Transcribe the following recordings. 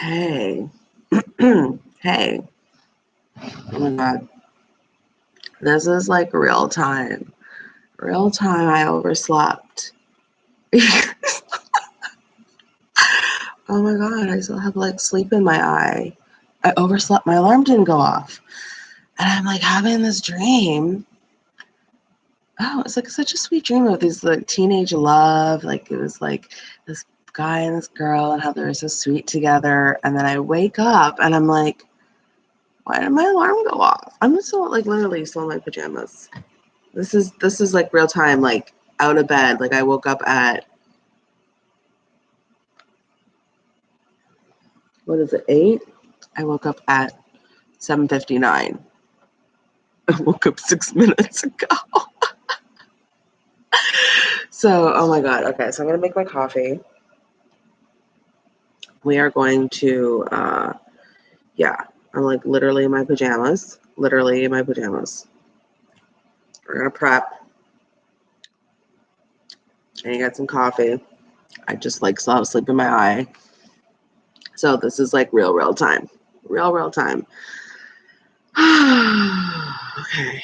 Hey. hey. Oh my god. This is like real time. Real time I overslept. oh my god, I still have like sleep in my eye. I overslept. My alarm didn't go off. And I'm like having this dream. Oh, it's like such a sweet dream of this like teenage love. Like it was like this guy and this girl and how they were so sweet together. And then I wake up and I'm like, why did my alarm go off? I'm still like literally still in my pajamas. This is this is like real time, like out of bed. Like I woke up at what is it, eight? I woke up at 7.59. I woke up six minutes ago. so, oh my God. Okay, so I'm going to make my coffee. We are going to, uh, yeah, I'm like literally in my pajamas. Literally in my pajamas. We're to prep. And get some coffee. I just like still have sleep in my eye. So this is like real, real time. Real, real time. okay.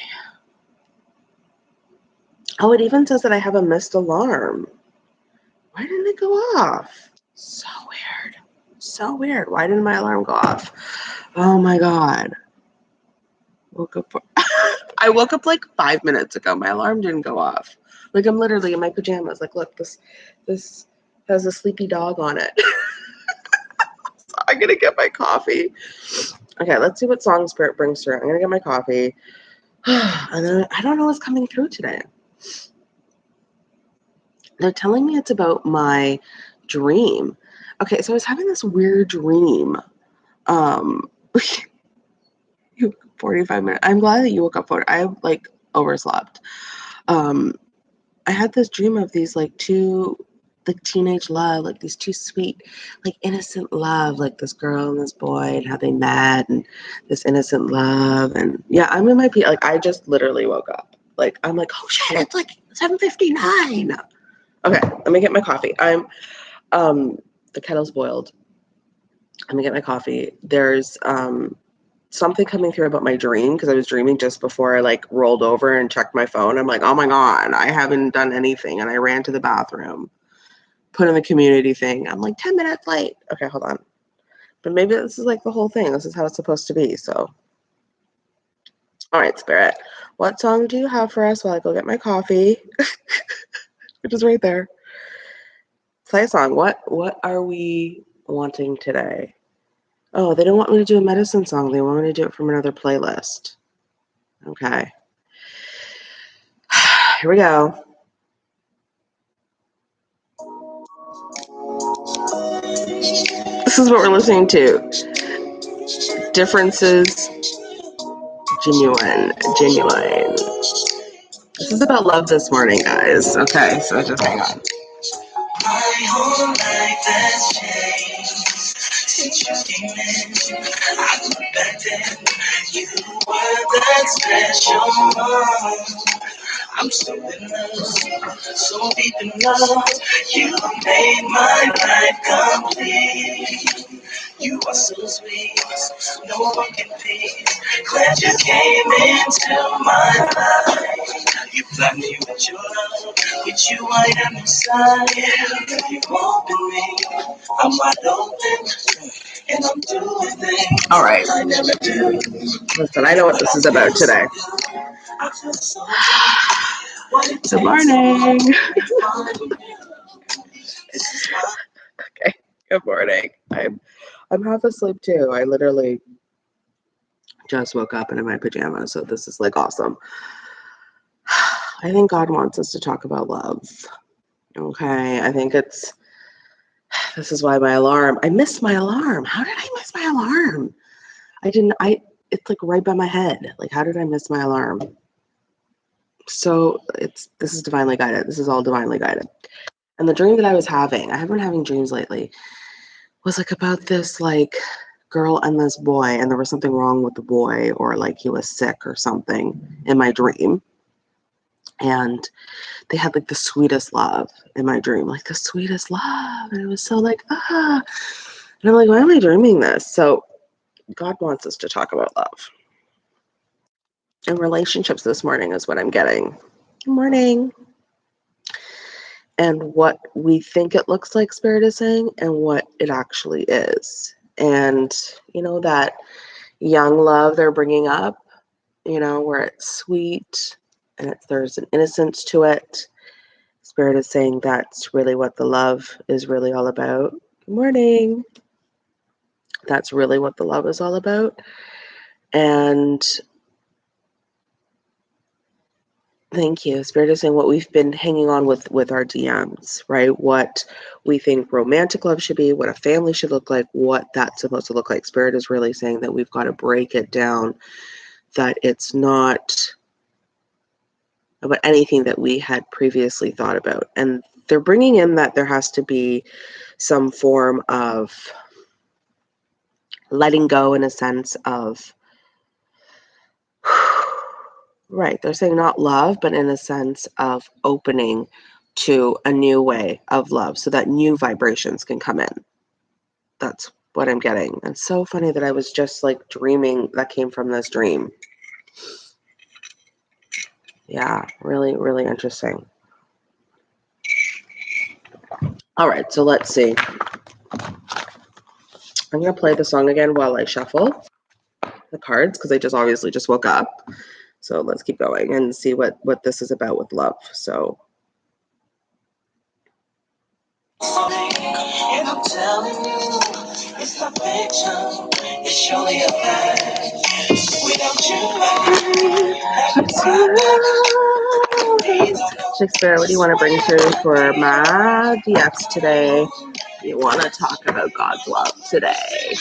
Oh, it even says that I have a missed alarm. Why didn't it go off? So weird. So weird. Why didn't my alarm go off? Oh my god. Woke up. I woke up like five minutes ago. My alarm didn't go off. Like I'm literally in my pajamas. Like, look, this this has a sleepy dog on it. so I'm gonna get my coffee. Okay, let's see what song spirit brings through. I'm gonna get my coffee. and then I don't know what's coming through today. They're telling me it's about my dream. Okay, so I was having this weird dream. Um 45 minutes. I'm glad that you woke up for it. I like overslept. Um I had this dream of these like two like teenage love, like these two sweet, like innocent love, like this girl and this boy, and how they met, and this innocent love, and yeah, I'm in my P. Like I just literally woke up. Like I'm like, oh shit, it's like 7:59. Okay, let me get my coffee. I'm, um, the kettle's boiled. Let me get my coffee. There's um something coming through about my dream because I was dreaming just before I like rolled over and checked my phone. I'm like, oh my god, I haven't done anything, and I ran to the bathroom put in the community thing. I'm like 10 minutes late. Okay, hold on. But maybe this is like the whole thing. This is how it's supposed to be. So, all right, Spirit. What song do you have for us while I go get my coffee? Which is right there. Play a song. What What are we wanting today? Oh, they don't want me to do a medicine song. They want me to do it from another playlist. Okay. Here we go. This is what we're listening to. Differences, genuine, genuine. This is about love this morning, guys. Okay, so just hang on. My whole life has changed since you came in. I look back then, you were that special one. I'm so in love, so deep in love. You made my life complete. You are so sweet, no one can beat. Glad you came into my life. You flood me with your love, with you I am inside. You open me, I'm wide open. And I'm doing things All right. I never do. Listen, I know what this is about today. Good morning. okay. Good morning. I'm I'm half asleep too. I literally just woke up and in my pajamas, so this is like awesome. I think God wants us to talk about love. Okay. I think it's this is why my alarm. I missed my alarm. How did I miss my alarm? I didn't I it's like right by my head. Like how did I miss my alarm? so it's this is divinely guided. This is all divinely guided. And the dream that I was having, I have been having dreams lately, was like about this like girl and this boy, and there was something wrong with the boy, or like he was sick or something in my dream. And they had like the sweetest love in my dream, like the sweetest love. And it was so like, ah. And I'm like, why am I dreaming this? So God wants us to talk about love. And relationships this morning is what I'm getting. Good morning. And what we think it looks like Spirit is saying and what it actually is. And, you know, that young love they're bringing up, you know, where it's sweet and it's, there's an innocence to it. Spirit is saying that's really what the love is really all about. Good morning. That's really what the love is all about. And thank you. Spirit is saying what we've been hanging on with with our DMs, right? What we think romantic love should be, what a family should look like, what that's supposed to look like. Spirit is really saying that we've got to break it down, that it's not about anything that we had previously thought about. And they're bringing in that there has to be some form of letting go in a sense of right they're saying not love but in a sense of opening to a new way of love so that new vibrations can come in. That's what i'm getting. And so funny that i was just like dreaming that came from this dream yeah really really interesting all right so let's see I'm going to play the song again while I shuffle the cards because I just obviously just woke up. So let's keep going and see what what this is about with love. So and I'm telling you, it's it's surely a fact. Shakespeare, what do you want to bring through for my DX today? You want to talk about God's love today?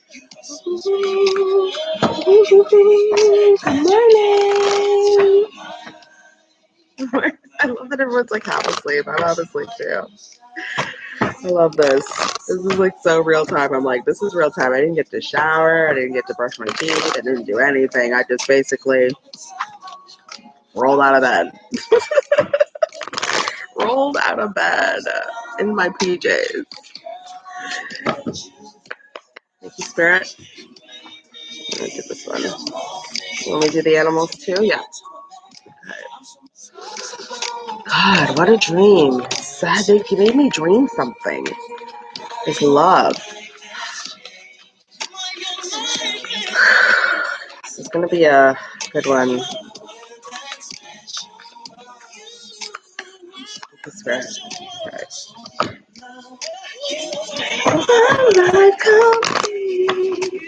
I love that everyone's like half asleep. I'm half asleep too. I love this. This is like so real time. I'm like, this is real time. I didn't get to shower. I didn't get to brush my teeth. I didn't do anything. I just basically rolled out of bed. rolled out of bed in my PJs. Thank you, Spirit. Let me do this one. Let me do the animals too? Yeah. God, what a dream. Sad they made me dream something. It's love. This is gonna be a good one. Spirit.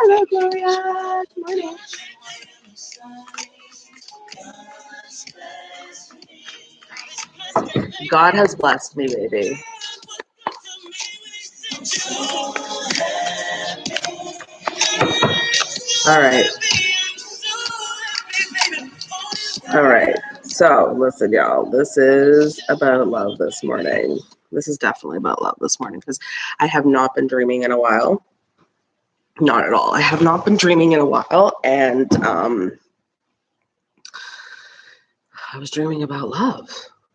Hello, Gloria. Good morning. God has blessed me, baby. All right. All right. So, listen, y'all. This is about love this morning. This is definitely about love this morning because I have not been dreaming in a while. Not at all. I have not been dreaming in a while. And um, I was dreaming about love.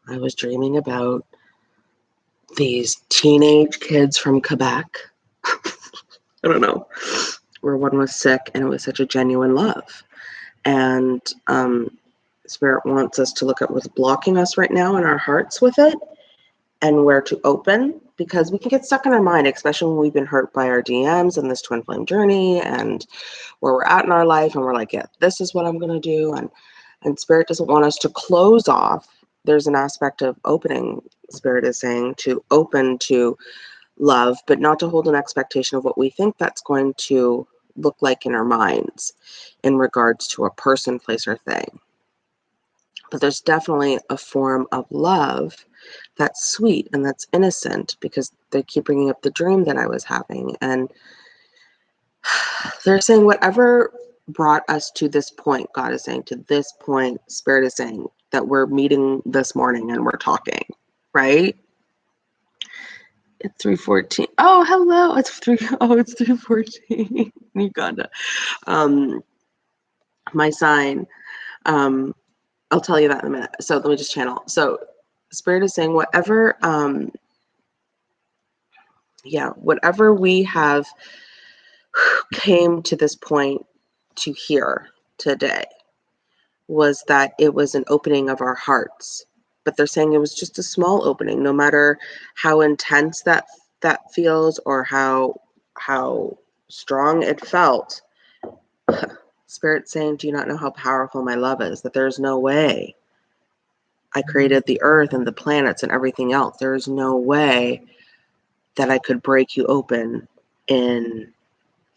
I was dreaming about these teenage kids from Quebec. I don't know, where one was sick and it was such a genuine love. And um, Spirit wants us to look at what's blocking us right now in our hearts with it and where to open because we can get stuck in our mind, especially when we've been hurt by our DMs and this twin flame journey and where we're at in our life and we're like, yeah, this is what I'm going to do. And, and Spirit doesn't want us to close off. There's an aspect of opening, Spirit is saying, to open to love, but not to hold an expectation of what we think that's going to look like in our minds in regards to a person, place, or thing but there's definitely a form of love that's sweet and that's innocent because they keep bringing up the dream that I was having. And they're saying, whatever brought us to this point, God is saying, to this point, Spirit is saying, that we're meeting this morning and we're talking, right? It's 314. Oh, hello. It's three. Oh, it's 314. Uganda. Um, my sign. Um, I'll tell you that in a minute. So let me just channel. So spirit is saying whatever um yeah, whatever we have came to this point to hear today was that it was an opening of our hearts but they're saying it was just a small opening no matter how intense that that feels or how how strong it felt spirit saying do you not know how powerful my love is that there's no way i created the earth and the planets and everything else there is no way that i could break you open in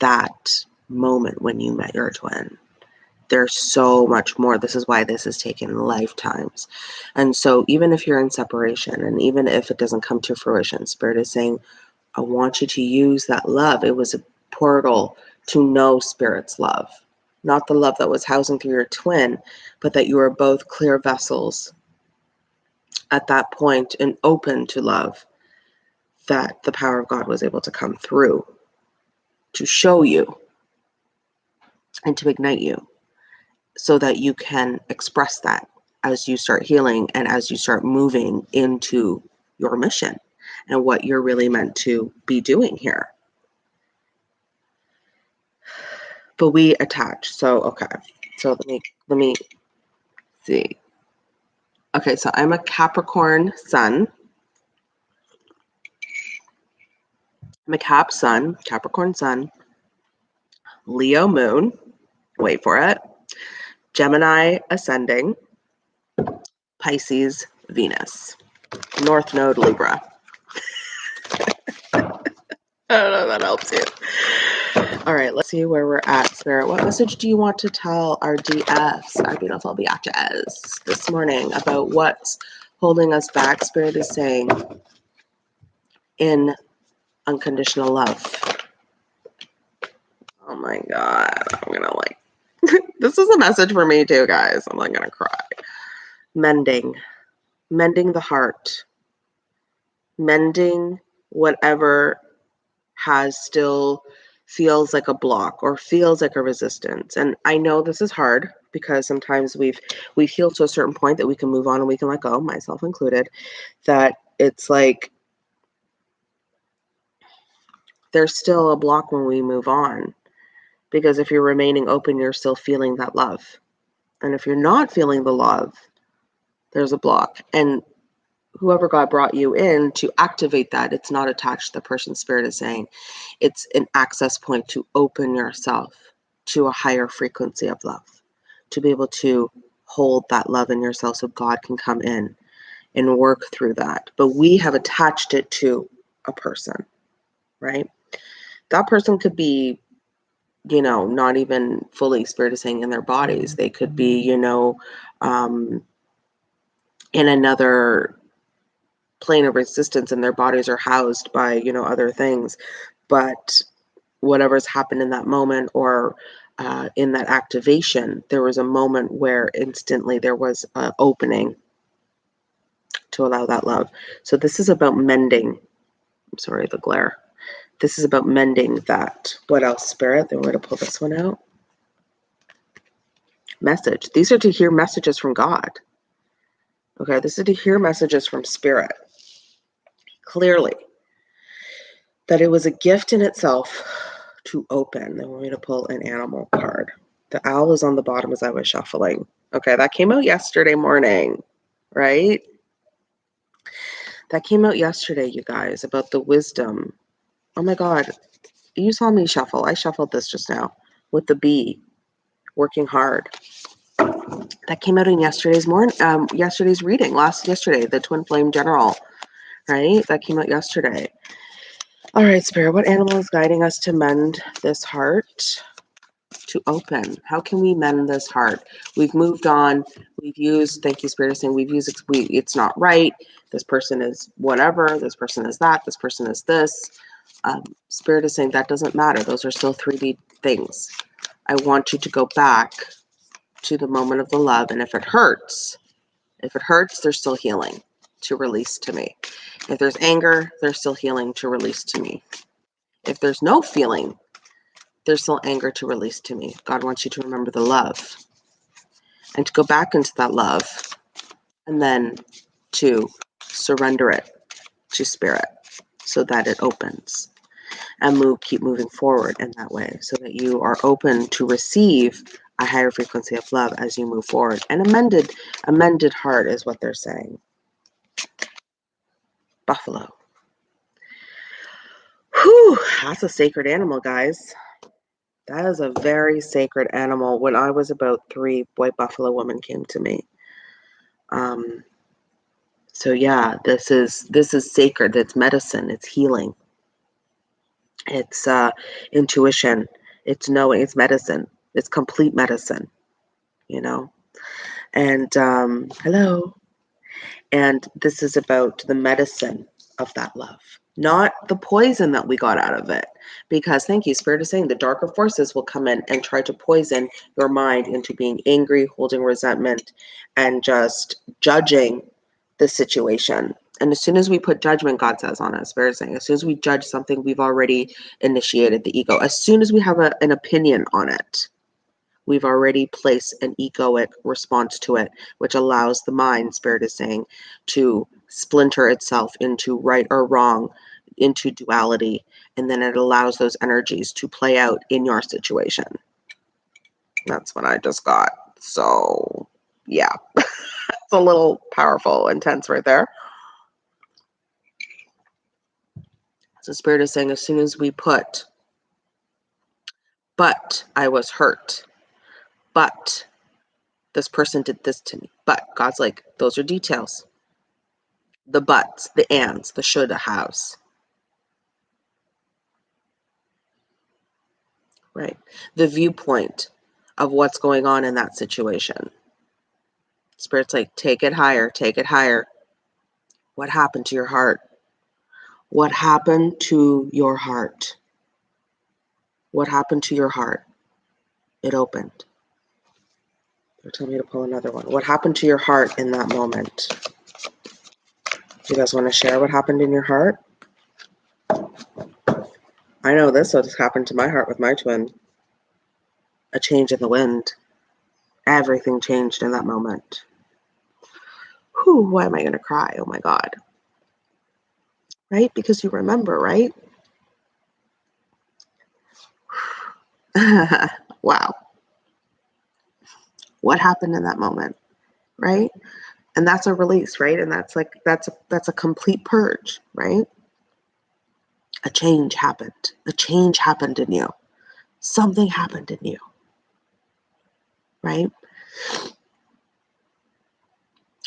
that moment when you met your twin there's so much more. This is why this has taken lifetimes. And so, even if you're in separation and even if it doesn't come to fruition, Spirit is saying, I want you to use that love. It was a portal to know Spirit's love, not the love that was housing through your twin, but that you are both clear vessels at that point and open to love, that the power of God was able to come through to show you and to ignite you so that you can express that as you start healing and as you start moving into your mission and what you're really meant to be doing here. But we attach. So okay. So let me let me see. Okay, so I'm a Capricorn sun. I'm a Cap sun, Capricorn sun, Leo moon. Wait for it. Gemini ascending, Pisces, Venus, North Node, Libra. I don't know if that helps you. All right, let's see where we're at, Spirit. What message do you want to tell our DFs, our beautiful biatches, this morning about what's holding us back? Spirit is saying in unconditional love. Oh my God, I'm gonna like this is a message for me too, guys. I'm like gonna cry. Mending, mending the heart, mending whatever has still feels like a block or feels like a resistance. And I know this is hard because sometimes we've we've healed to a certain point that we can move on and we can let go, myself included, that it's like there's still a block when we move on because if you're remaining open, you're still feeling that love. And if you're not feeling the love, there's a block. And whoever God brought you in to activate that, it's not attached to the person's spirit is saying. It's an access point to open yourself to a higher frequency of love, to be able to hold that love in yourself so God can come in and work through that. But we have attached it to a person, right? That person could be you know, not even fully experiencing in their bodies. They could be, you know, um, in another plane of resistance and their bodies are housed by, you know, other things. But whatever's happened in that moment or uh, in that activation, there was a moment where instantly there was an opening to allow that love. So this is about mending. I'm sorry, the glare. This is about mending that. What else, Spirit? Then we're going to pull this one out. Message. These are to hear messages from God. Okay, this is to hear messages from Spirit. Clearly, that it was a gift in itself to open. They want me to pull an animal card. The owl is on the bottom as I was shuffling. Okay, that came out yesterday morning, right? That came out yesterday, you guys, about the wisdom Oh my God. You saw me shuffle. I shuffled this just now with the bee, working hard. That came out in yesterday's morning, um, yesterday's reading, last yesterday, the Twin Flame General, right? That came out yesterday. All right, Spirit, what animal is guiding us to mend this heart? To open. How can we mend this heart? We've moved on. We've used, thank you, Spirit, saying we've used, we, it's not right. This person is whatever. This person is that. This person is this um, Spirit is saying that doesn't matter. Those are still 3D things. I want you to go back to the moment of the love. And if it hurts, If it hurts, there's still healing to release to me. If there's anger, there's still healing to release to me. If there's no feeling, there's still anger to release to me. God wants you to remember the love and to go back into that love and then to surrender it to spirit so that it opens and move keep moving forward in that way so that you are open to receive a higher frequency of love as you move forward an amended amended heart is what they're saying buffalo. Whew, that's a sacred animal guys. That is a very sacred animal. When i was about three white buffalo woman came to me. Um so yeah this is this is sacred. It's medicine. It's healing. It's uh intuition. It's knowing. It's medicine. It's complete medicine you know? And um hello and this is about the medicine of that love not the poison that we got out of it because thank you spirit is saying the darker forces will come in and try to poison your mind into being angry holding resentment and just judging the situation and as soon as we put judgment, God says on us, Spirit is saying, as soon as we judge something, we've already initiated the ego. As soon as we have a, an opinion on it, we've already placed an egoic response to it, which allows the mind, Spirit is saying, to splinter itself into right or wrong, into duality, and then it allows those energies to play out in your situation. That's what I just got. So, yeah, it's a little powerful, intense right there. So Spirit is saying, as soon as we put, but I was hurt, but this person did this to me, but God's like, those are details. The buts, the ands, the shoulda haves. Right. The viewpoint of what's going on in that situation. Spirit's like, take it higher, take it higher. What happened to your heart? What happened to your heart? What happened to your heart? It opened. Telling me to pull another one. What happened to your heart in that moment? You guys want to share what happened in your heart? I know this what happened to my heart with my twin. A change in the wind. Everything changed in that moment. Whew, why am I going to cry? Oh my God right? Because you remember, right? wow. What happened in that moment, right? And that's a release, right? And that's like that's a, that's a complete purge, right? A change happened. A change happened in you. Something happened in you. Right?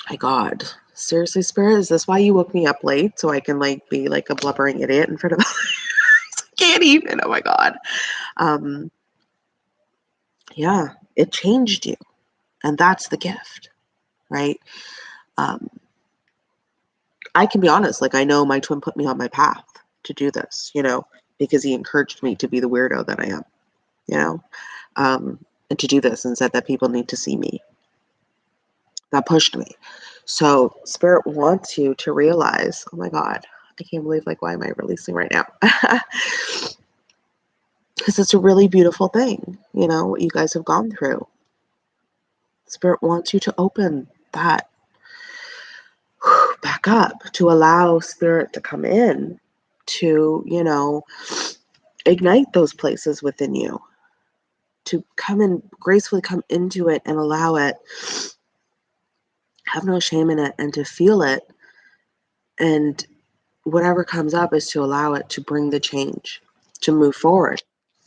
My God seriously, Spirit, is this why you woke me up late so I can like be like a blubbering idiot in front of can't even. Oh my god. Um yeah, it changed you. And that's the gift, right? Um I can be honest, like I know my twin put me on my path to do this, you know, because he encouraged me to be the weirdo that I am, you know, um, and to do this and said that people need to see me. That pushed me. So spirit wants you to realize, oh my God, I can't believe like why am I releasing right now? Because it's a really beautiful thing, you know, what you guys have gone through. Spirit wants you to open that back up to allow spirit to come in to, you know, ignite those places within you, to come and gracefully come into it and allow it. Have no shame in it and to feel it. And whatever comes up is to allow it to bring the change to move forward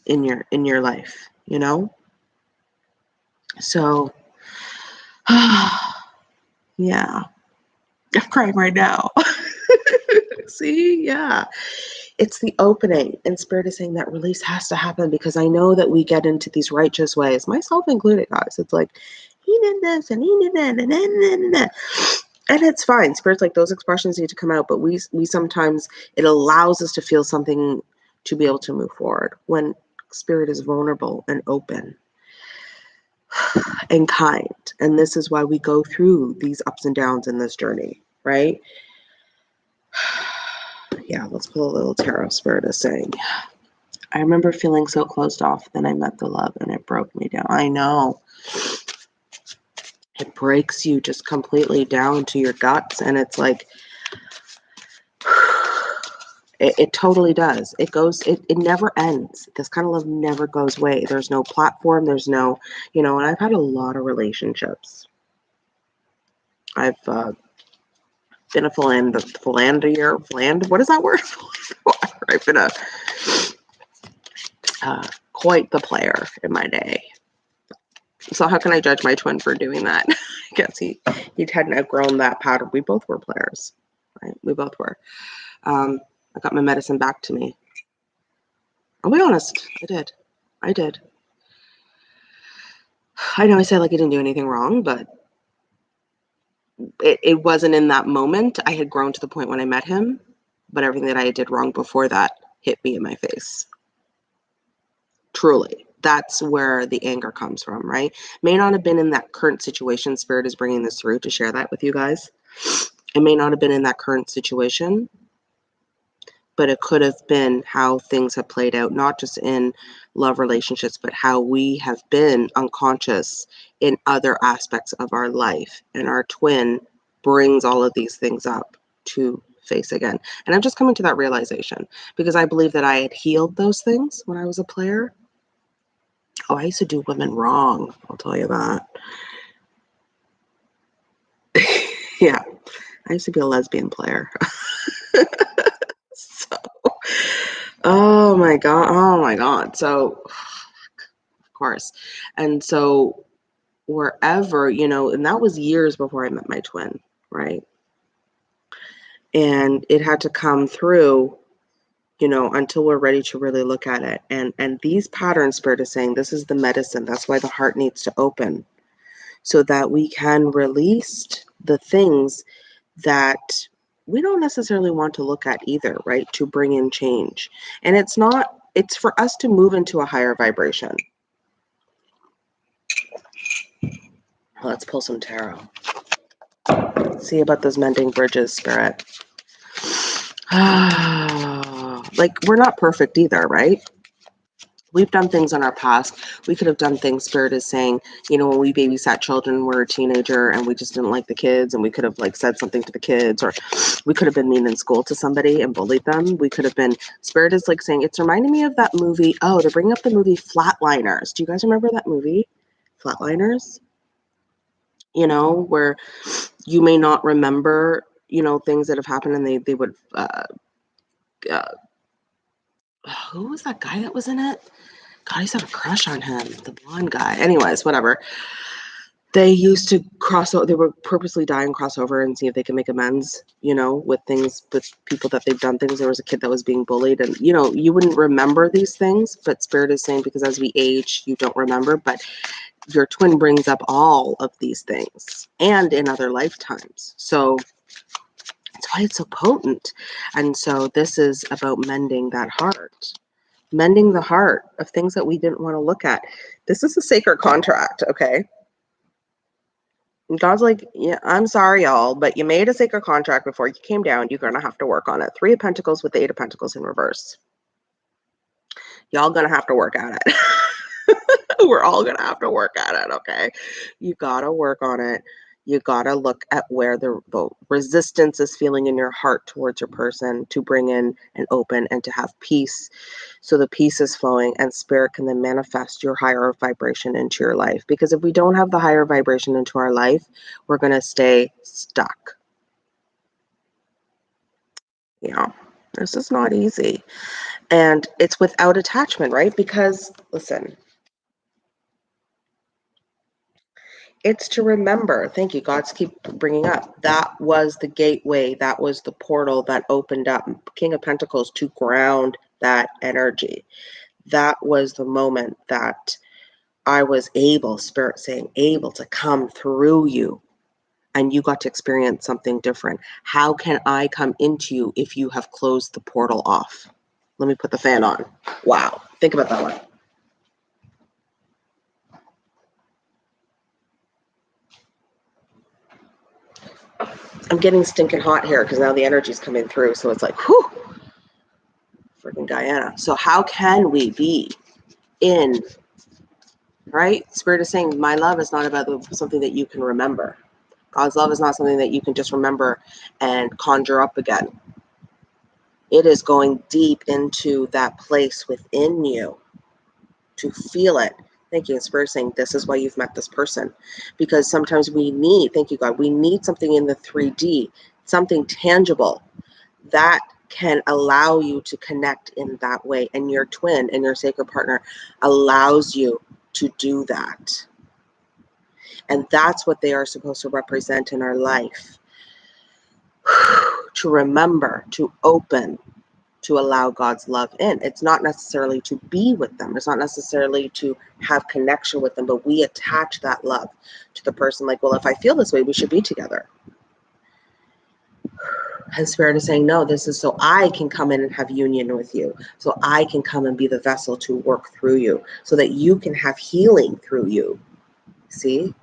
in your in your life you know? So yeah. I'm crying right now. See? Yeah. It's the opening and spirit is saying that release has to happen because i know that we get into these righteous ways myself included guys. It's like he did this and he did that and, and, and, and it's fine. Spirits like those expressions need to come out but we we sometimes it allows us to feel something to be able to move forward when spirit is vulnerable and open and kind And this is why we go through these ups and downs in this journey, right? yeah, let's pull a little tarot spirit is saying. I remember feeling so closed off. Then I met the love and it broke me down. I know. It breaks you just completely down to your guts. And it's like, it, it totally does. It goes, it, it never ends. This kind of love never goes away. There's no platform. There's no, you know, and I've had a lot of relationships. I've uh, been a philander, philanderer, philand, what is that word? I've been a, uh, quite the player in my day. So how can I judge my twin for doing that? I guess he, he hadn't outgrown that pattern. We both were players, right? We both were. Um, I got my medicine back to me. I'll be honest, I did. I did. I know I said like I didn't do anything wrong, but it, it wasn't in that moment. I had grown to the point when I met him, but everything that I did wrong before that hit me in my face. Truly. That's where the anger comes from, right? May not have been in that current situation. Spirit is bringing this through to share that with you guys. It may not have been in that current situation, but it could have been how things have played out, not just in love relationships, but how we have been unconscious in other aspects of our life. And our twin brings all of these things up to face again. And I'm just coming to that realization because I believe that I had healed those things when I was a player. Oh, I used to do women wrong. I'll tell you that. yeah, I used to be a lesbian player. Oh my god. Oh my god. So of course. And so wherever, you know, and that was years before I met my twin, right? And it had to come through you know until we're ready to really look at it and and these patterns spirit is saying this is the medicine that's why the heart needs to open so that we can release the things that we don't necessarily want to look at either, right? To bring in change. And it's not, it's for us to move into a higher vibration. Let's pull some tarot. see about those mending bridges, spirit. like, we're not perfect either, right? We've done things in our past. We could have done things, Spirit is saying, you know, when we babysat children, we are a teenager and we just didn't like the kids and we could have like said something to the kids or we could have been mean in school to somebody and bullied them. We could have been, Spirit is like saying, it's reminding me of that movie. Oh, they're bringing up the movie Flatliners. Do you guys remember that movie? Flatliners? You know, where you may not remember, you know, things that have happened and they, they would, uh, uh, who was that guy that was in it? God, I used to have a crush on him, the blonde guy. Anyways, whatever. They used to cross over, they were purposely dying and cross over and see if they can make amends, you know, with things, with people that they've done things. There was a kid that was being bullied, and, you know, you wouldn't remember these things, but Spirit is saying because as we age, you don't remember, but your twin brings up all of these things and in other lifetimes. So that's why it's so potent. And so this is about mending that heart, mending the heart of things that we didn't want to look at. This is a sacred contract, okay? And God's like, yeah, I'm sorry, y'all, but you made a sacred contract before you came down. You're going to have to work on it. Three of Pentacles with the Eight of Pentacles in reverse. Y'all going to have to work at it. We're all going to have to work at it, okay? You got to work on it you got to look at where the, the resistance is feeling in your heart towards your person to bring in and open and to have peace. So the peace is flowing and spirit can then manifest your higher vibration into your life. Because if we don't have the higher vibration into our life we're going to stay stuck. Yeah this is not easy. And it's without attachment right? Because listen it's to remember thank you god's keep bringing up. That was the gateway that was the portal that opened up. King of pentacles to ground that energy. That was the moment that i was able spirit saying able to come through you. And you got to experience something different. How can i come into you if you have closed the portal off? Let me put the fan on. Wow. Think about that one I'm getting stinking hot here because now the energy's coming through. So it's like, whew, freaking Guyana. So how can we be in, right? Spirit is saying, my love is not about something that you can remember. God's love is not something that you can just remember and conjure up again. It is going deep into that place within you to feel it. Thank you. Spirit saying this is why you've met this person. Because sometimes we need, thank you, God, we need something in the 3D, something tangible that can allow you to connect in that way. And your twin and your sacred partner allows you to do that. And that's what they are supposed to represent in our life. to remember, to open, to allow God's love in. It's not necessarily to be with them. It's not necessarily to have connection with them, but we attach that love to the person like, well, if I feel this way, we should be together. And Spirit is saying, no, this is so I can come in and have union with you. So I can come and be the vessel to work through you so that you can have healing through you. See?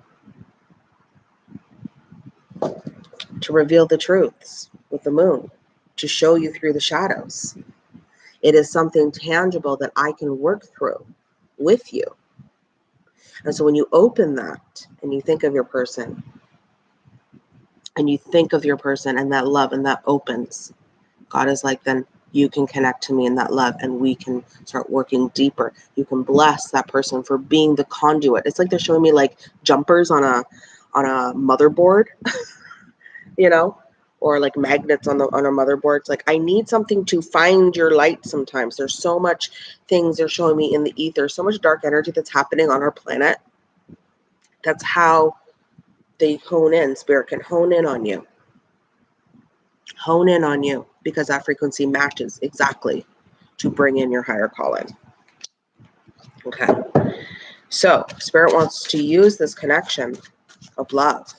To reveal the truths with the moon, to show you through the shadows. It is something tangible that I can work through with you. And so when you open that and you think of your person, and you think of your person and that love and that opens, God is like, then you can connect to me in that love and we can start working deeper. You can bless that person for being the conduit. It's like they're showing me like jumpers on a on a motherboard, you know, or like magnets on the on a motherboard. It's like I need something to find your light sometimes. There's so much things they're showing me in the ether, so much dark energy that's happening on our planet. That's how they hone in, spirit can hone in on you. Hone in on you because that frequency matches exactly to bring in your higher calling. Okay. So, spirit wants to use this connection of love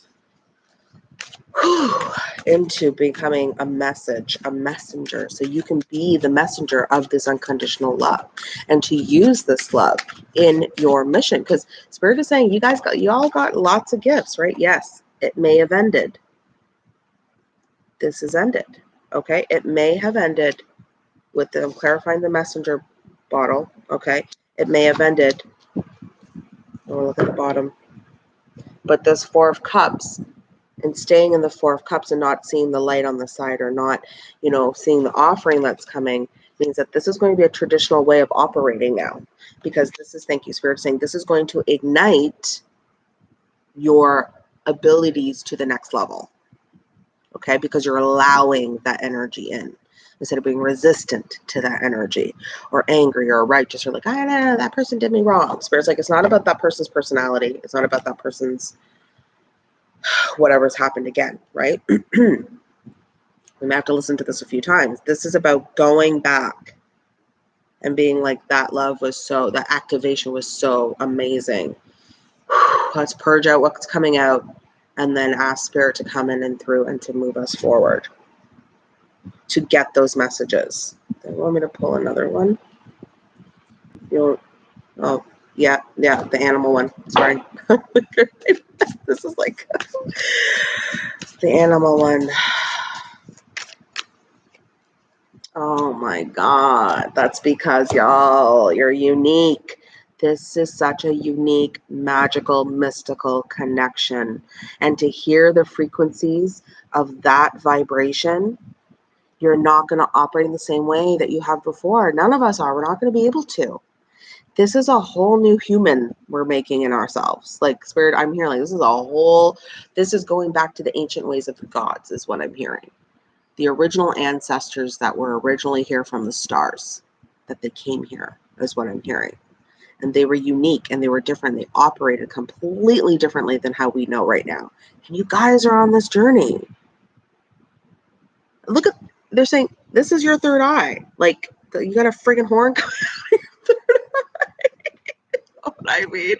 into becoming a message, a messenger. So you can be the messenger of this unconditional love and to use this love in your mission. Because Spirit is saying, you guys got, you all got lots of gifts, right? Yes, it may have ended. This is ended. Okay. It may have ended with them clarifying the messenger bottle. Okay. It may have ended. Oh, look at the bottom. But this Four of Cups and staying in the four of cups and not seeing the light on the side or not you know seeing the offering that's coming means that this is going to be a traditional way of operating now. Because this is thank you spirit saying this is going to ignite your abilities to the next level. Okay? Because you're allowing that energy in. Instead of being resistant to that energy or angry or righteous or like i don't know that person did me wrong. Spirit's like it's not about that person's personality. It's not about that person's whatever's happened again, right? we may have to listen to this a few times. This is about going back and being like, that love was so, that activation was so amazing. Let's purge out what's coming out and then ask Spirit to come in and through and to move us forward to get those messages. They want me to pull another one. You'll, oh, yeah, yeah, the animal one. Sorry. this is like the animal one. Oh my God. That's because y'all, you're unique. This is such a unique, magical, mystical connection. And to hear the frequencies of that vibration, you're not going to operate in the same way that you have before. None of us are. We're not going to be able to this is a whole new human we're making in ourselves. Like spirit, I'm hearing like this is a whole, this is going back to the ancient ways of the gods, is what I'm hearing. The original ancestors that were originally here from the stars, that they came here, is what I'm hearing. And they were unique and they were different. They operated completely differently than how we know right now. And you guys are on this journey. Look at, they're saying, this is your third eye. Like, you got a friggin' horn what I mean?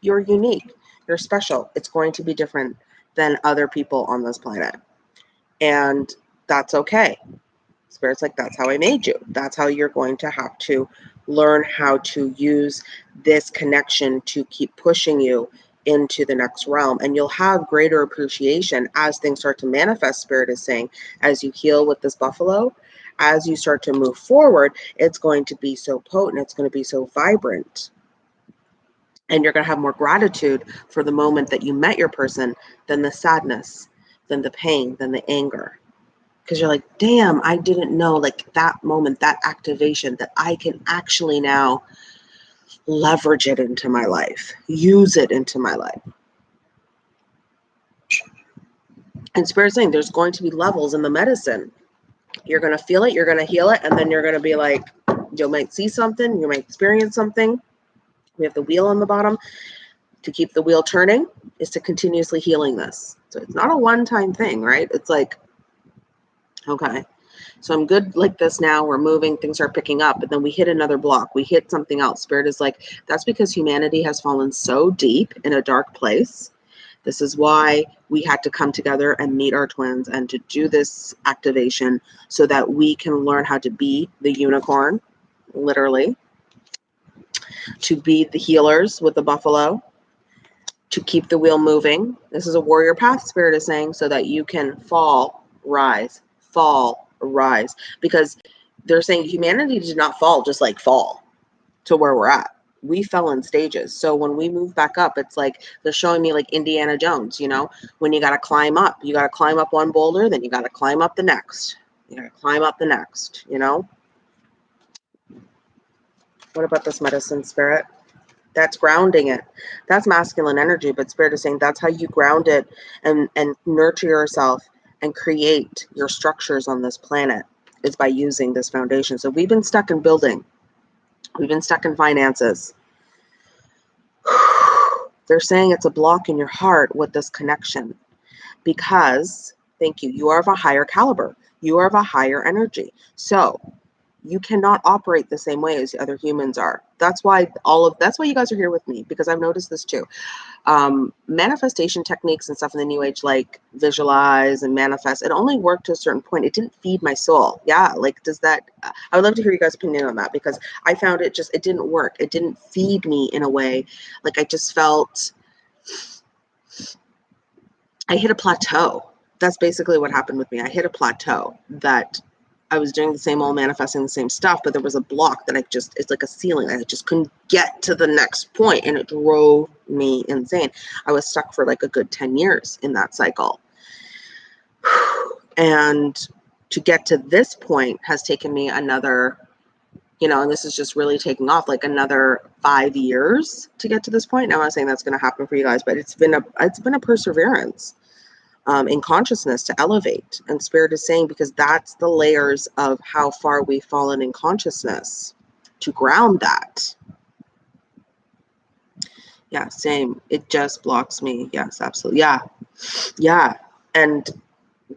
You're unique. You're special. It's going to be different than other people on this planet. And that's okay. Spirit's like, that's how I made you. That's how you're going to have to learn how to use this connection to keep pushing you into the next realm and you'll have greater appreciation as things start to manifest spirit is saying as you heal with this buffalo as you start to move forward it's going to be so potent it's going to be so vibrant and you're going to have more gratitude for the moment that you met your person than the sadness than the pain than the anger because you're like damn i didn't know like that moment that activation that i can actually now leverage it into my life, use it into my life. And Spirit saying there's going to be levels in the medicine. You're going to feel it, you're going to heal it, and then you're going to be like, you might see something, you might experience something. We have the wheel on the bottom. To keep the wheel turning is to continuously healing this. So it's not a one time thing, right? It's like, okay, so I'm good like this now. We're moving, things are picking up, but then we hit another block. We hit something else. Spirit is like, that's because humanity has fallen so deep in a dark place. This is why we had to come together and meet our twins and to do this activation so that we can learn how to be the unicorn, literally, to be the healers with the buffalo, to keep the wheel moving. This is a warrior path, Spirit is saying, so that you can fall, rise, fall, rise. Because they're saying humanity did not fall just like fall to where we're at. We fell in stages. So when we move back up it's like they're showing me like indiana jones you know? When you got to climb up you got to climb up one boulder then you got to climb up the next. You got to climb up the next you know what about this medicine spirit that's grounding it that's masculine energy but spirit is saying that's how you ground it and and nurture yourself and create your structures on this planet is by using this foundation. So we've been stuck in building. We've been stuck in finances. They're saying it's a block in your heart with this connection because, thank you, you are of a higher caliber. You are of a higher energy. So you cannot operate the same way as the other humans are. That's why all of that's why you guys are here with me because I've noticed this too. Um, manifestation techniques and stuff in the new age, like visualize and manifest, it only worked to a certain point. It didn't feed my soul. Yeah, like does that? I would love to hear you guys' opinion on that because I found it just it didn't work. It didn't feed me in a way. Like I just felt I hit a plateau. That's basically what happened with me. I hit a plateau that I was doing the same old manifesting the same stuff, but there was a block that I just, it's like a ceiling. I just couldn't get to the next point and it drove me insane. I was stuck for like a good 10 years in that cycle. And to get to this point has taken me another, you know, and this is just really taking off like another five years to get to this point. Now I'm not saying that's going to happen for you guys, but it's been a, it's been a perseverance um, in consciousness to elevate. And Spirit is saying, because that's the layers of how far we've fallen in consciousness to ground that. Yeah, same. It just blocks me. Yes, absolutely. Yeah. Yeah. And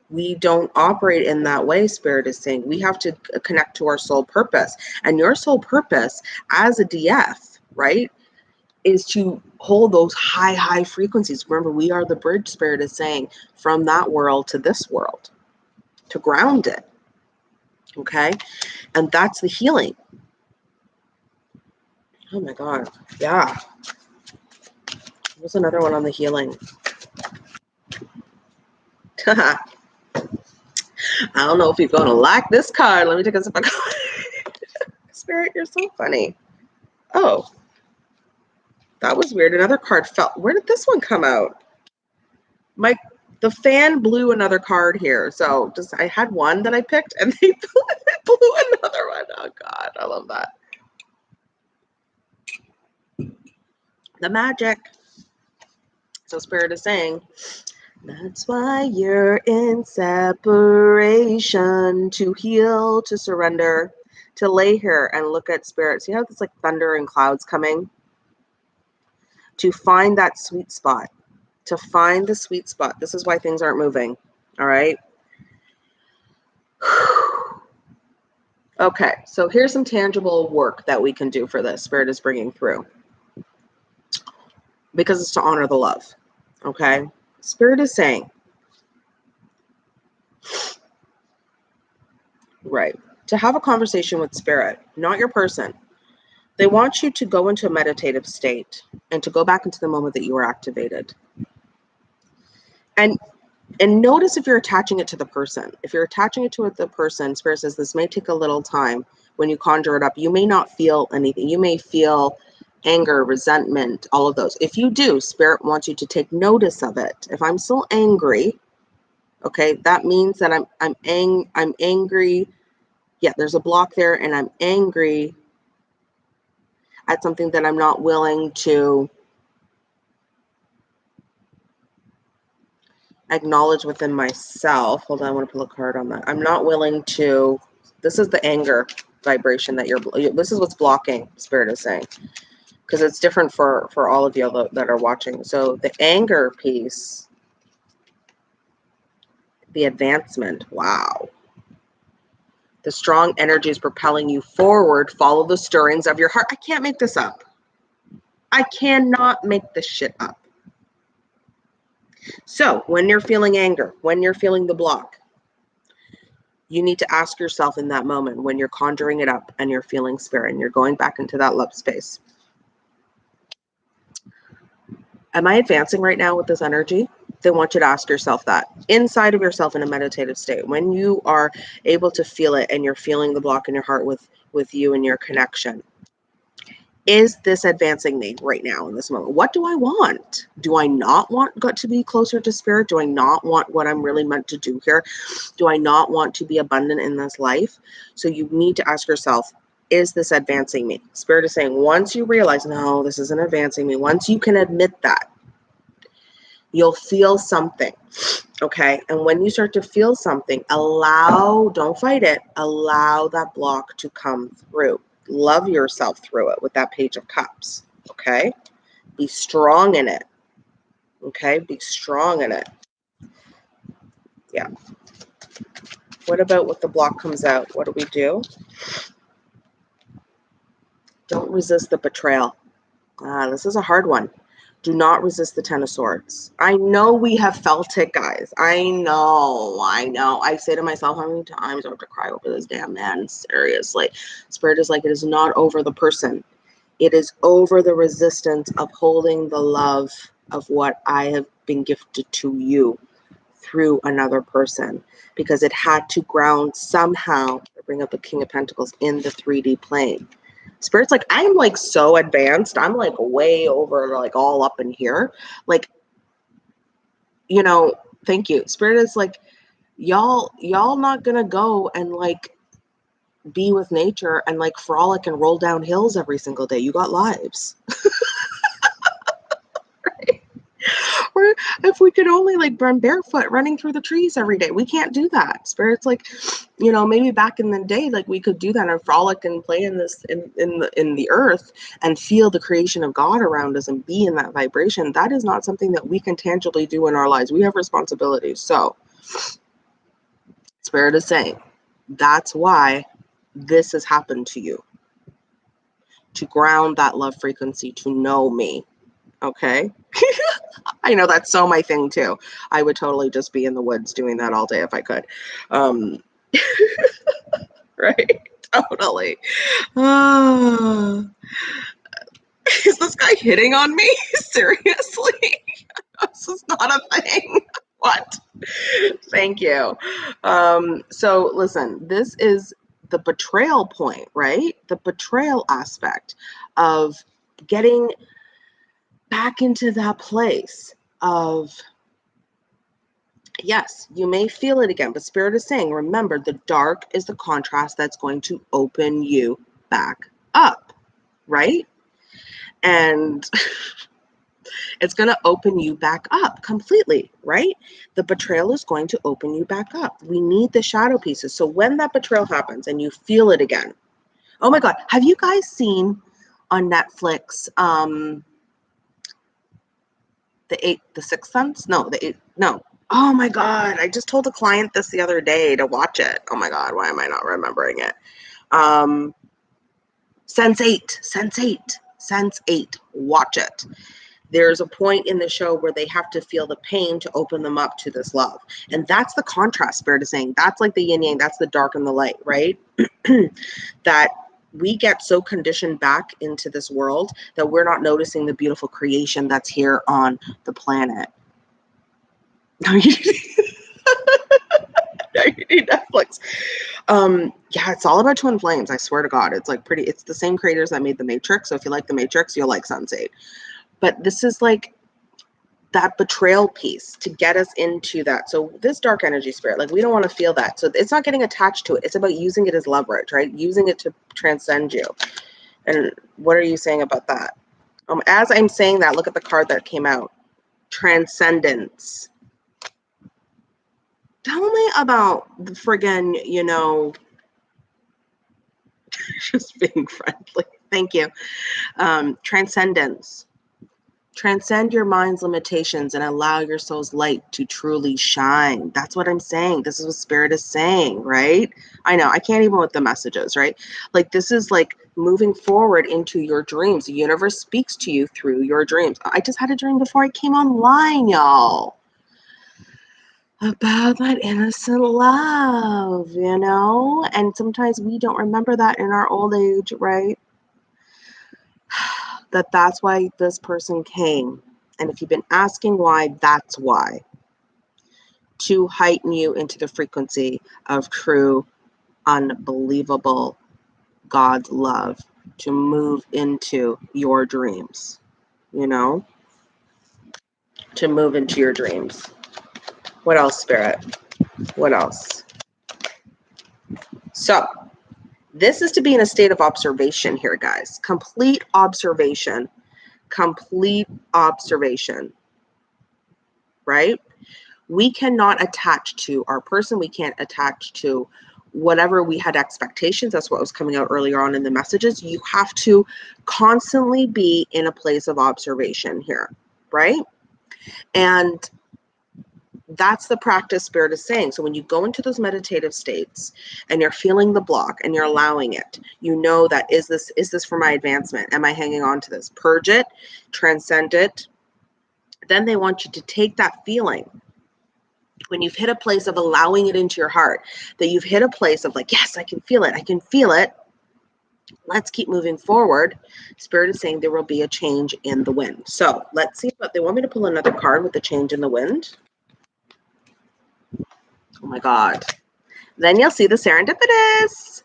we don't operate in that way, Spirit is saying. We have to connect to our soul purpose. And your soul purpose as a DF, right? is to hold those high, high frequencies. Remember, we are the bridge spirit is saying from that world to this world to ground it. Okay. And that's the healing. Oh my God. Yeah. There's another one on the healing. I don't know if you're going to like this card. Let me take a sip of Spirit, you're so funny. Oh, that was weird. Another card fell. Where did this one come out? My the fan blew another card here. So just I had one that I picked and they blew, another one. Oh God, I love that. The magic. So Spirit is saying, that's why you're in separation to heal, to surrender, to lay here and look at spirit. See how it's like thunder and clouds coming? To find that sweet spot, to find the sweet spot. This is why things aren't moving. All right. okay, so here's some tangible work that we can do for this. Spirit is bringing through because it's to honor the love. Okay. Spirit is saying, right, to have a conversation with spirit, not your person, They want you to go into a meditative state and to go back into the moment that you were activated. And and notice if you're attaching it to the person. If you're attaching it to the person, Spirit says this may take a little time when you conjure it up. You may not feel anything. You may feel anger, resentment, all of those. If you do, Spirit wants you to take notice of it. If I'm still angry, okay, that means that I'm I'm ang I'm angry. Yeah, there's a block there, and I'm angry at something that I'm not willing to acknowledge within myself. Hold on, I want to pull a card on that. I'm not willing to. This is the anger vibration that you're. This is what's blocking. Spirit is saying, because it's different for for all of you that are watching. So the anger piece, the advancement. Wow. The strong energy is propelling you forward. Follow the stirrings of your heart. I can't make this up. I cannot make this shit up. So, when you're feeling anger, when you're feeling the block, you need to ask yourself in that moment when you're conjuring it up and you're feeling spirit and you're going back into that love space. Am I advancing right now with this energy? They want you to ask yourself that inside of yourself in a meditative state. When you are able to feel it and you're feeling the block in your heart with with you and your connection is this advancing me right now in this moment? What do i want? Do i not want got to be closer to spirit? Do i not want what i'm really meant to do here? Do i not want to be abundant in this life? So you need to ask yourself is this advancing me? Spirit is saying once you realize no this isn't advancing me once you can admit that you'll feel something. Okay. And when you start to feel something, allow, don't fight it, allow that block to come through. Love yourself through it with that page of cups. Okay. Be strong in it. Okay. Be strong in it. Yeah. What about what the block comes out? What do we do? Don't resist the betrayal. Ah, this is a hard one do not resist the ten of swords. I know we have felt it guys. I know i know. I say to myself how many times i have to cry over this damn man seriously. Spirit is like it is not over the person. It is over the resistance of holding the love of what i have been gifted to you through another person because it had to ground somehow bring up the king of pentacles in the 3d plane Spirit's like, I'm like so advanced. I'm like way over, like all up in here. Like, you know, thank you. Spirit is like, y'all, y'all not gonna go and like be with nature and like frolic and roll down hills every single day. You got lives. or if we could only like run barefoot running through the trees every day. We can't do that. Spirits like you know maybe back in the day like we could do that and frolic and play in this in in the in the earth and feel the creation of god around us and be in that vibration. That is not something that we can tangibly do in our lives. We have responsibilities. So spirit is saying that's why this has happened to you. To ground that love frequency to know me. Okay. I know that's so my thing too. I would totally just be in the woods doing that all day if I could. Um, right? Totally. Uh, is this guy hitting on me? Seriously? this is not a thing. what? Thank you. Um, so listen, this is the betrayal point, right? The betrayal aspect of getting back into that place of yes, you may feel it again, but Spirit is saying, remember, the dark is the contrast that's going to open you back up, right? And it's going to open you back up completely, right? The betrayal is going to open you back up. We need the shadow pieces. So when that betrayal happens and you feel it again, oh my God, have you guys seen on Netflix? Um, the eight, the sixth sense? No, the eight, no. Oh my God. I just told a client this the other day to watch it. Oh my God. Why am I not remembering it? Um, Sense eight, Sense eight, Sense eight. Watch it. There's a point in the show where they have to feel the pain to open them up to this love. And that's the contrast spirit is saying. That's like the yin yang, that's the dark and the light, right? that we get so conditioned back into this world that we're not noticing the beautiful creation that's here on the planet. No, you need Netflix. Um, yeah, it's all about twin flames. I swear to God, it's like pretty. It's the same creators that made the Matrix. So if you like the Matrix, you'll like Sense8. But this is like that betrayal piece to get us into that. So this dark energy spirit, like we don't want to feel that. So it's not getting attached to it. It's about using it as leverage, right? Using it to transcend you. And what are you saying about that? Um, as I'm saying that, look at the card that came out. Transcendence. Tell me about the friggin', you know, just being friendly. Thank you. Um, transcendence Transcend your mind's limitations and allow your soul's light to truly shine. That's what I'm saying. This is what spirit is saying, right? I know I can't even with the messages, right? Like this is like moving forward into your dreams. The universe speaks to you through your dreams. I just had a dream before I came online, y'all. About that innocent love, you know? And sometimes we don't remember that in our old age, right? That that's why this person came. And if you've been asking why, that's why. To heighten you into the frequency of true, unbelievable God's love, to move into your dreams, you know? To move into your dreams. What else, Spirit? What else? So, this is to be in a state of observation here, guys. Complete observation. Complete observation. Right? We cannot attach to our person. We can't attach to whatever we had expectations. That's what was coming out earlier on in the messages. You have to constantly be in a place of observation here. Right? And that's the practice spirit is saying. So when you go into those meditative states and you're feeling the block and you're allowing it you know that is this is this for my advancement? Am i hanging on to this? Purge it transcend it. Then they want you to take that feeling. When you've hit a place of allowing it into your heart that you've hit a place of like yes i can feel it i can feel it. Let's keep moving forward. Spirit is saying there will be a change in the wind. So let's see but they want me to pull another card with the change in the wind Oh my God. Then you'll see the serendipitous.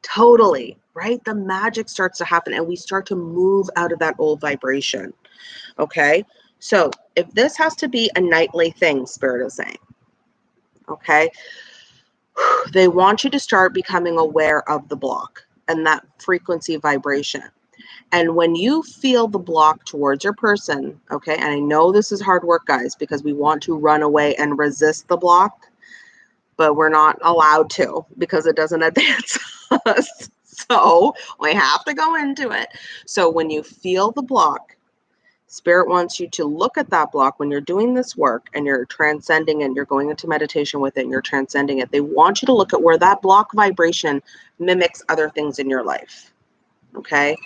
Totally, right? The magic starts to happen and we start to move out of that old vibration. Okay. So if this has to be a nightly thing, Spirit is saying, okay, they want you to start becoming aware of the block and that frequency vibration. And when you feel the block towards your person, okay, and I know this is hard work, guys, because we want to run away and resist the block but we're not allowed to because it doesn't advance us. So we have to go into it. So when you feel the block, Spirit wants you to look at that block when you're doing this work and you're transcending and you're going into meditation with it and you're transcending it. They want you to look at where that block vibration mimics other things in your life. Okay.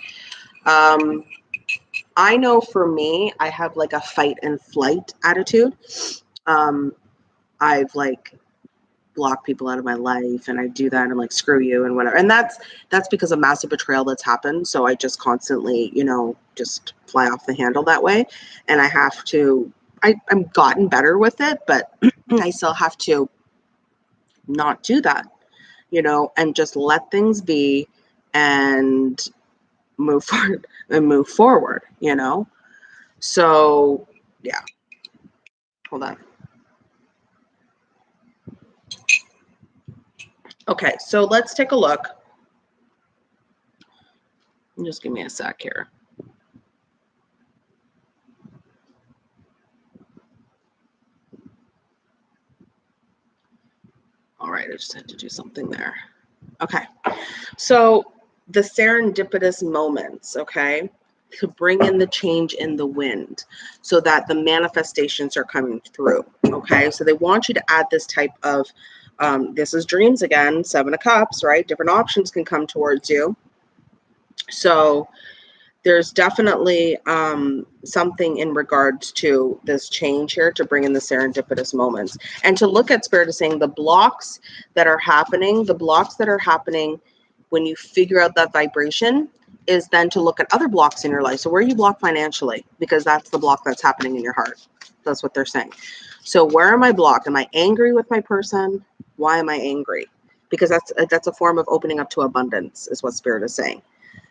Um, I know for me, I have like a fight and flight attitude. Um, I've like block people out of my life and I do that and I'm like screw you and whatever. And that's that's because of massive betrayal that's happened. So I just constantly, you know, just fly off the handle that way. And I have to I, I'm gotten better with it, but I still have to not do that, you know, and just let things be and move forward and move forward, you know. So yeah. Hold on. Okay, so let's take a look. Just give me a sec here. All right, I just had to do something there. Okay, so the serendipitous moments, okay, to bring in the change in the wind so that the manifestations are coming through, okay? So they want you to add this type of um, this is dreams again, seven of cups, right? Different options can come towards you. So there's definitely um, something in regards to this change here to bring in the serendipitous moments and to look at spirit is saying the blocks that are happening, the blocks that are happening when you figure out that vibration is then to look at other blocks in your life. So where are you block financially, because that's the block that's happening in your heart. That's what they're saying. So where am I blocked? Am I angry with my person? Why am I angry? Because that's a, that's a form of opening up to abundance, is what spirit is saying.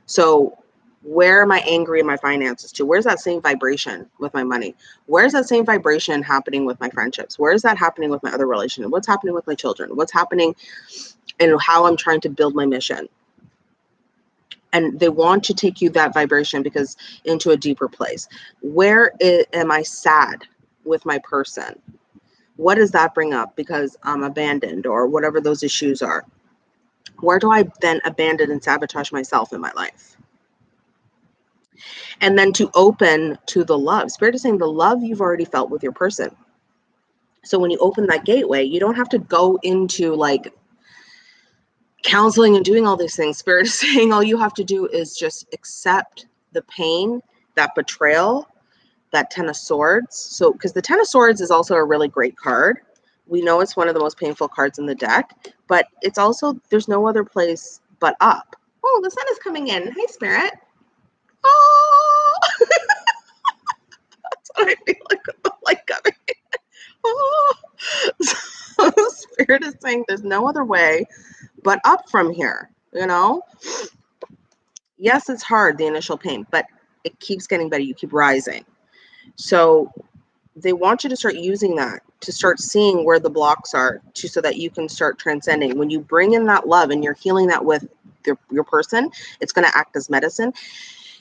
So where am I angry in my finances to? Where's that same vibration with my money? Where's that same vibration happening with my friendships? Where is that happening with my other relationship? What's happening with my children? What's happening and how I'm trying to build my mission? And they want to take you that vibration because into a deeper place. Where is, am I sad with my person? What does that bring up because I'm abandoned or whatever those issues are? Where do I then abandon and sabotage myself in my life? and then to open to the love. Spirit is saying the love you've already felt with your person. So when you open that gateway, you don't have to go into like counseling and doing all these things. Spirit is saying all you have to do is just accept the pain, that betrayal, that Ten of Swords. So, because the Ten of Swords is also a really great card. We know it's one of the most painful cards in the deck, but it's also, there's no other place but up. Oh, the sun is coming in. Hi, Spirit. Oh, that's what I feel like with the light coming. Oh, so spirit is saying there's no other way but up from here. You know, yes, it's hard the initial pain, but it keeps getting better. You keep rising. So they want you to start using that to start seeing where the blocks are to so that you can start transcending when you bring in that love and you're healing that with your, your person it's going to act as medicine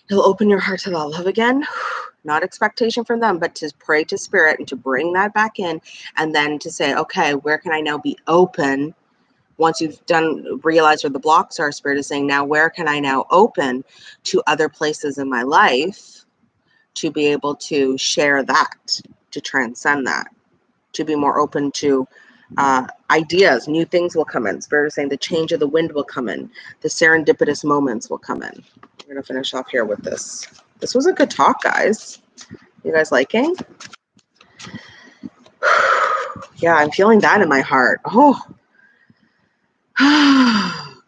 It'll open your heart to that love again. Not expectation from them, but to pray to spirit and to bring that back in. And then to say, okay, where can I now be open? Once you've done realize where the blocks are, spirit is saying, now where can I now open to other places in my life to be able to share that, to transcend that, to be more open to uh, ideas, new things will come in. Spirit is saying the change of the wind will come in, the serendipitous moments will come in. We're gonna finish off here with this. This was a good talk, guys. You guys liking? yeah, I'm feeling that in my heart. Oh,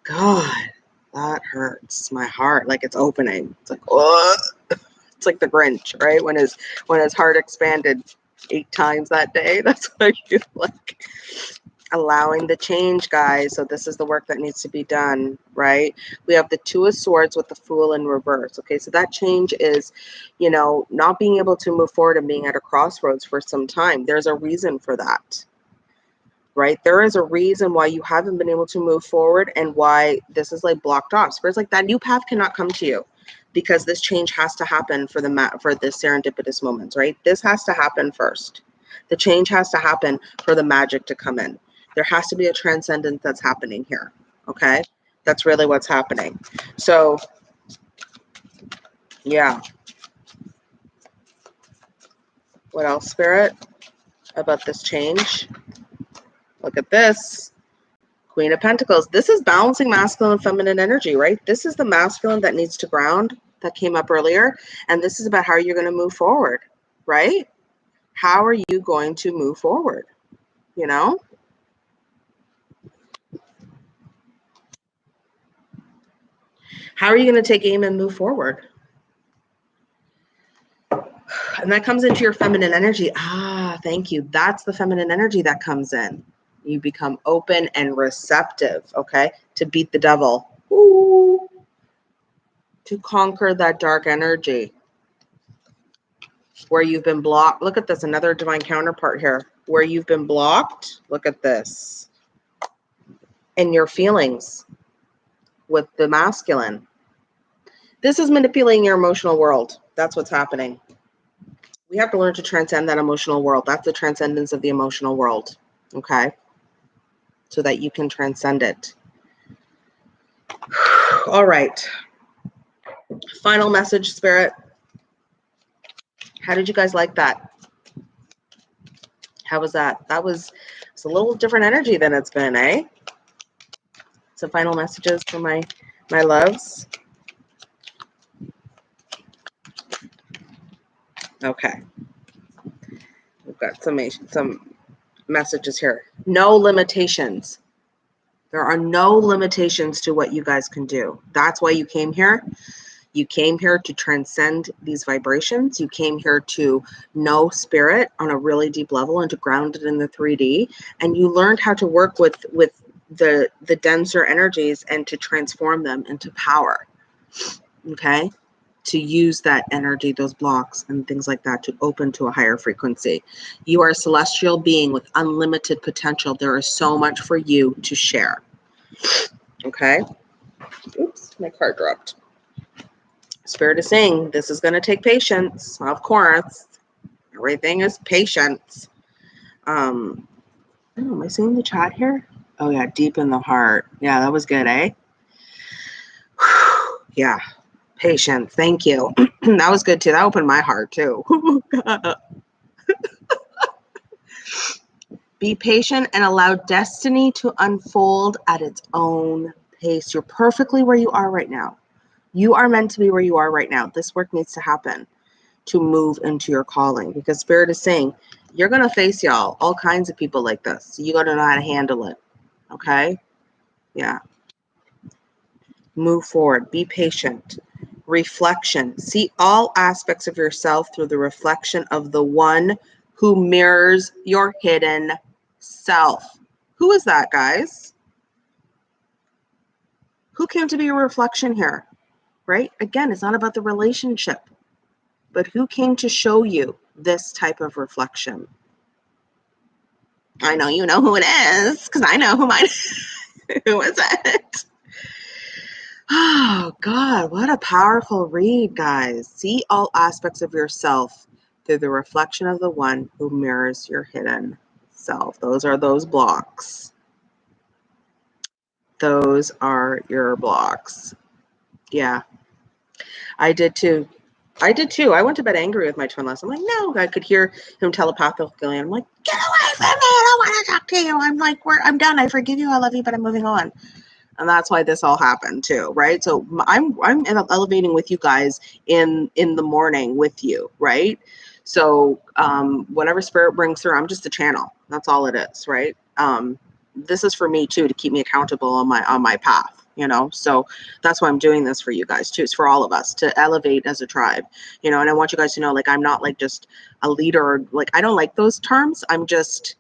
God, that hurts my heart. Like it's opening. It's like, oh, it's like the Grinch, right? When his when his heart expanded eight times that day. That's what I feel like allowing the change, guys. So this is the work that needs to be done, right? We have the two of swords with the fool in reverse. Okay, so that change is, you know, not being able to move forward and being at a crossroads for some time. There's a reason for that. Right? There is a reason why you haven't been able to move forward and why this is like blocked off. Spirits like that new path cannot come to you because this change has to happen for the for this serendipitous moments, right? This has to happen first. The change has to happen for the magic to come in. There has to be a transcendence that's happening here. Okay. That's really what's happening. So, yeah. What else, Spirit, about this change? Look at this. Queen of Pentacles. This is balancing masculine and feminine energy, right? This is the masculine that needs to ground that came up earlier. And this is about how you're going to move forward, right? How are you going to move forward? You know? How are you going to take aim and move forward? And that comes into your feminine energy. Ah, thank you. That's the feminine energy that comes in. You become open and receptive, okay, to beat the devil. Ooh. To conquer that dark energy where you've been blocked. Look at this, another divine counterpart here. Where you've been blocked, look at this. And your feelings with the masculine. This is manipulating your emotional world. That's what's happening. We have to learn to transcend that emotional world. That's the transcendence of the emotional world. Okay. So that you can transcend it. All right. Final message, Spirit. How did you guys like that? How was that? That was it's a little different energy than it's been, eh? Some final messages for my my loves. Okay. We've got some some messages here. No limitations. There are no limitations to what you guys can do. That's why you came here. You came here to transcend these vibrations. You came here to know spirit on a really deep level and to ground it in the 3D. And you learned how to work with with the the denser energies and to transform them into power. Okay? To use that energy, those blocks and things like that to open to a higher frequency. You are a celestial being with unlimited potential. There is so much for you to share. Okay? Oops, my card dropped. Spirit is saying this is going to take patience. Of course, everything is patience. Um, am I seeing the chat here? Oh yeah, deep in the heart. Yeah, that was good, eh? yeah, patience. Thank you. that was good too. That opened my heart too. Be patient and allow destiny to unfold at its own pace. You're perfectly where you are right now. You are meant to be where you are right now. This work needs to happen to move into your calling because Spirit is saying you're going to face y'all, all kinds of people like this. You got to know how to handle it. Okay? Yeah. Move forward. Be patient. Reflection. See all aspects of yourself through the reflection of the one who mirrors your hidden self. Who is that, guys? Who came to be a reflection here? Right? Again, it's not about the relationship, but who came to show you this type of reflection? I know you know who it is because I know who mine. who is it? Oh God, what a powerful read, guys. See all aspects of yourself through the reflection of the one who mirrors your hidden self. Those are those blocks. Those are your blocks. Yeah, I did too. I did too. I went to bed angry with my twin last. I'm like, no, I could hear him telepathically. I'm like, get away from me! I don't want to talk to you. I'm like, we're, I'm done. I forgive you. I love you, but I'm moving on. And that's why this all happened too, right? So I'm I'm elevating with you guys in in the morning with you, right? So um, whatever spirit brings through, I'm just a channel. That's all it is, right? Um, this is for me too to keep me accountable on my on my path you know? So that's why i'm doing this for you guys too it's for all of us to elevate as a tribe you know? And i want you guys to know like i'm not like just a leader like i don't like those terms i'm just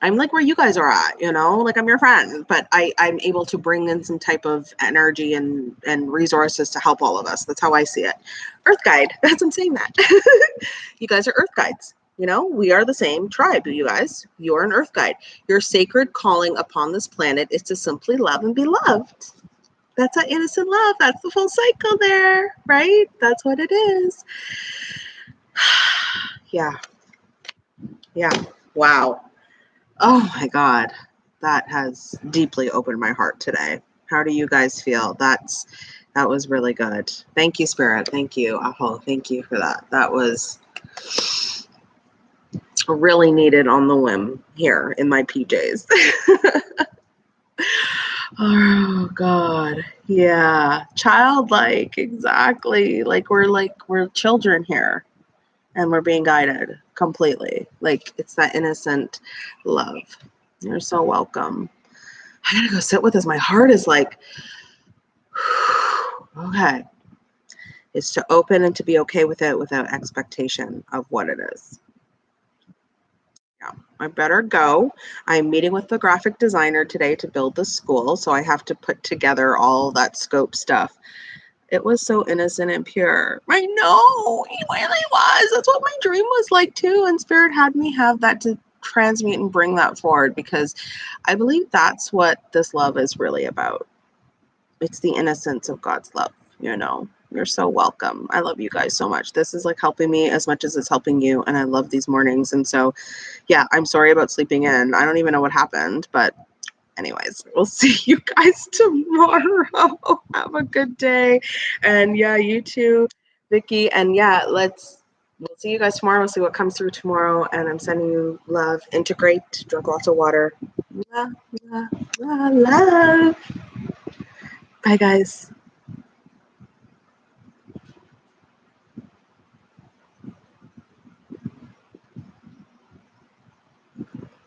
i'm like where you guys are at you know? Like i'm your friend but i i'm able to bring in some type of energy and and resources to help all of us that's how i see it. Earth guide that's i'm saying that you guys are earth guides you know, we are the same tribe, you guys. You're an earth guide. Your sacred calling upon this planet is to simply love and be loved. That's an innocent love. That's the full cycle there, right? That's what it is. yeah. Yeah. Wow. Oh my God. That has deeply opened my heart today. How do you guys feel? That's that was really good. Thank you, Spirit. Thank you, Aho. Thank you for that. That was really needed on the whim here in my PJs. oh god. Yeah. Childlike, exactly. Like we're like we're children here and we're being guided completely. Like it's that innocent love. You're so welcome. I gotta go sit with this. My heart is like, okay. It's to open and to be okay with it without expectation of what it is. I better go. I'm meeting with the graphic designer today to build the school, so I have to put together all that scope stuff. It was so innocent and pure. I know, he really was. That's what my dream was like too. And Spirit had me have that to transmute and bring that forward because I believe that's what this love is really about. It's the innocence of God's love, you know. You're so welcome. I love you guys so much. This is like helping me as much as it's helping you. And I love these mornings. And so, yeah, I'm sorry about sleeping in. I don't even know what happened, but anyways, we'll see you guys tomorrow. Have a good day. And yeah, you too, Vicky. And yeah, let's we'll see you guys tomorrow. We'll see what comes through tomorrow. And I'm sending you love. Integrate, drink lots of water. Love, love, love. Bye, guys.